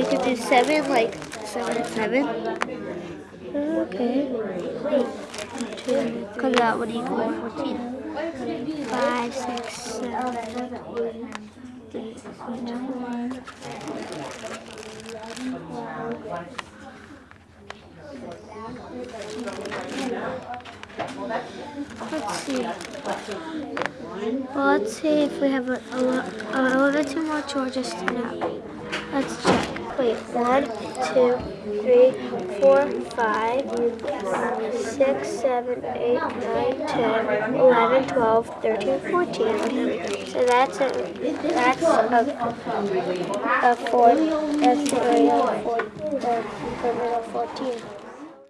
we could do seven, like seven and seven. Okay. Two, because that would equal 14. Five, six, seven, eight, nine, Let's see. Well, let's see if we have a, a, uh, a little bit too much or just enough. Let's check. Wait, one, two, three, four, five, six, seven, eight, nine, ten, eleven, twelve, thirteen, fourteen. So that's a that's a, a four. That's the area of four, the of fourteen.